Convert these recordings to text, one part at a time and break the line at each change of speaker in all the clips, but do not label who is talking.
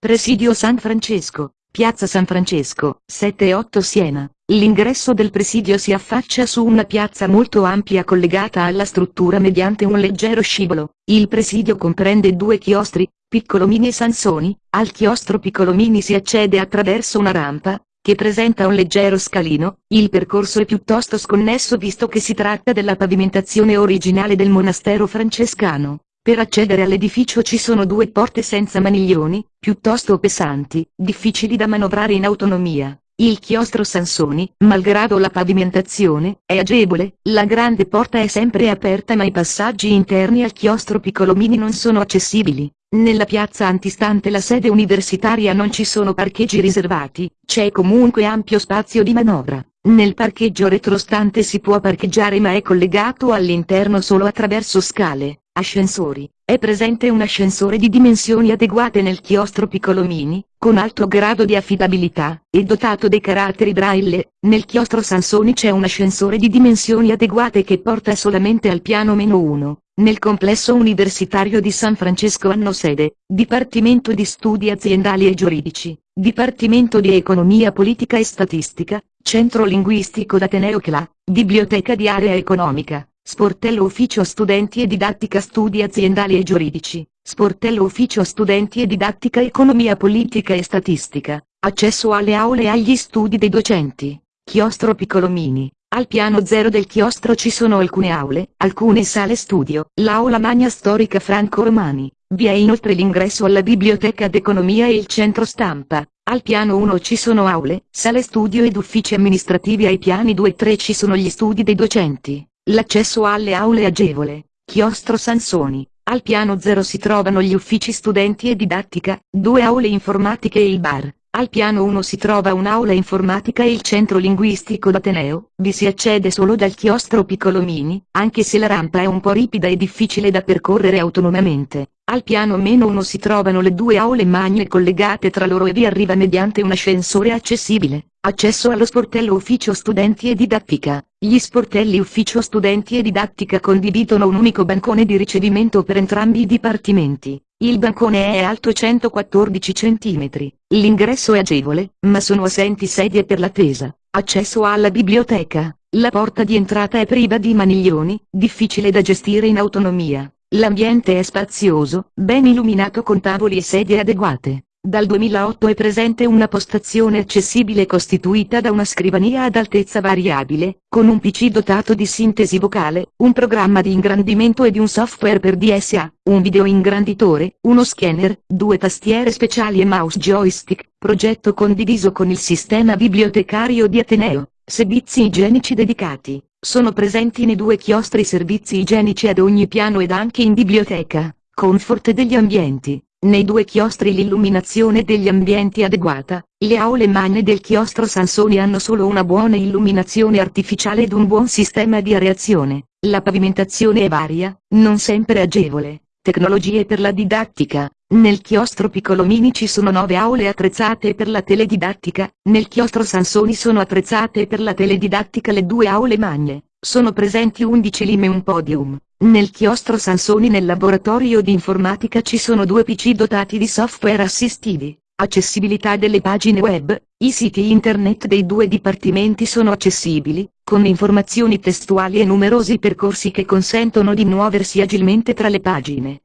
Presidio San Francesco, Piazza San Francesco, 7 e 8 Siena. L'ingresso del presidio si affaccia su una piazza molto ampia collegata alla struttura mediante un leggero scivolo. Il presidio comprende due chiostri, Piccolomini e Sansoni. Al chiostro Piccolomini si accede attraverso una rampa, che presenta un leggero scalino, il percorso è piuttosto sconnesso visto che si tratta della pavimentazione originale del monastero francescano. Per accedere all'edificio ci sono due porte senza maniglioni, piuttosto pesanti, difficili da manovrare in autonomia. Il chiostro Sansoni, malgrado la pavimentazione, è agevole, la grande porta è sempre aperta ma i passaggi interni al chiostro Piccolomini non sono accessibili. Nella piazza antistante la sede universitaria non ci sono parcheggi riservati, c'è comunque ampio spazio di manovra. Nel parcheggio retrostante si può parcheggiare ma è collegato all'interno solo attraverso scale. Ascensori. È presente un ascensore di dimensioni adeguate nel chiostro Piccolomini, con alto grado di affidabilità, e dotato dei caratteri braille. Nel chiostro Sansoni c'è un ascensore di dimensioni adeguate che porta solamente al piano meno 1. Nel complesso universitario di San Francesco hanno sede, Dipartimento di Studi Aziendali e Giuridici, Dipartimento di Economia Politica e Statistica, Centro Linguistico d'Ateneo CLA, Biblioteca di Area Economica, Sportello Ufficio Studenti e Didattica Studi Aziendali e Giuridici, Sportello Ufficio Studenti e Didattica Economia Politica e Statistica, accesso alle aule e agli studi dei docenti, chiostro Piccolomini. Al piano zero del chiostro ci sono alcune aule, alcune sale studio, l'aula magna storica Franco Romani, vi è inoltre l'ingresso alla biblioteca d'economia e il centro stampa. Al piano 1 ci sono aule, sale studio ed uffici amministrativi ai piani 2 e 3 ci sono gli studi dei docenti. L'accesso alle aule agevole. Chiostro Sansoni. Al piano 0 si trovano gli uffici studenti e didattica, due aule informatiche e il bar. Al piano 1 si trova un'aula informatica e il centro linguistico d'Ateneo, vi si accede solo dal chiostro Piccolomini, anche se la rampa è un po' ripida e difficile da percorrere autonomamente. Al piano meno 1 si trovano le due aule magne collegate tra loro e vi arriva mediante un ascensore accessibile. Accesso allo sportello ufficio studenti e didattica. Gli sportelli ufficio studenti e didattica condividono un unico bancone di ricevimento per entrambi i dipartimenti. Il bancone è alto 114 cm. L'ingresso è agevole, ma sono assenti sedie per l'attesa. Accesso alla biblioteca. La porta di entrata è priva di maniglioni, difficile da gestire in autonomia. L'ambiente è spazioso, ben illuminato con tavoli e sedie adeguate. Dal 2008 è presente una postazione accessibile costituita da una scrivania ad altezza variabile, con un PC dotato di sintesi vocale, un programma di ingrandimento e di un software per DSA, un video ingranditore, uno scanner, due tastiere speciali e mouse joystick, progetto condiviso con il sistema bibliotecario di Ateneo, servizi igienici dedicati. Sono presenti nei due chiostri servizi igienici ad ogni piano ed anche in biblioteca, comfort degli ambienti. Nei due chiostri l'illuminazione degli ambienti adeguata, le aule magne del chiostro Sansoni hanno solo una buona illuminazione artificiale ed un buon sistema di areazione. La pavimentazione è varia, non sempre agevole. Tecnologie per la didattica. Nel chiostro Piccolomini ci sono nove aule attrezzate per la teledidattica, nel chiostro Sansoni sono attrezzate per la teledidattica le due aule magne, sono presenti 11 lime e un podium. Nel chiostro Sansoni nel laboratorio di informatica ci sono due PC dotati di software assistivi. Accessibilità delle pagine web, i siti internet dei due dipartimenti sono accessibili, con informazioni testuali e numerosi percorsi che consentono di muoversi agilmente tra le pagine.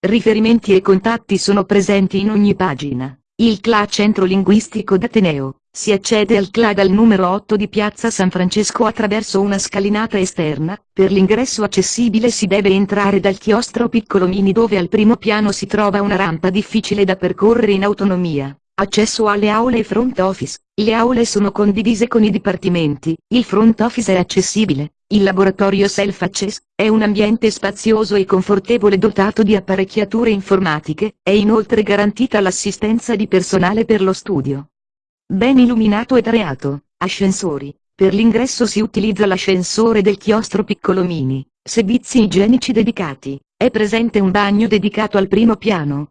Riferimenti e contatti sono presenti in ogni pagina. Il CLA Centro Linguistico d'Ateneo. Si accede al CLA dal numero 8 di Piazza San Francesco attraverso una scalinata esterna, per l'ingresso accessibile si deve entrare dal chiostro Piccolomini dove al primo piano si trova una rampa difficile da percorrere in autonomia. Accesso alle aule e front office. Le aule sono condivise con i dipartimenti, il front office è accessibile, il laboratorio Self-Access è un ambiente spazioso e confortevole dotato di apparecchiature informatiche, è inoltre garantita l'assistenza di personale per lo studio. Ben illuminato ed areato, ascensori. Per l'ingresso si utilizza l'ascensore del chiostro Piccolomini, servizi igienici dedicati. È presente un bagno dedicato al primo piano,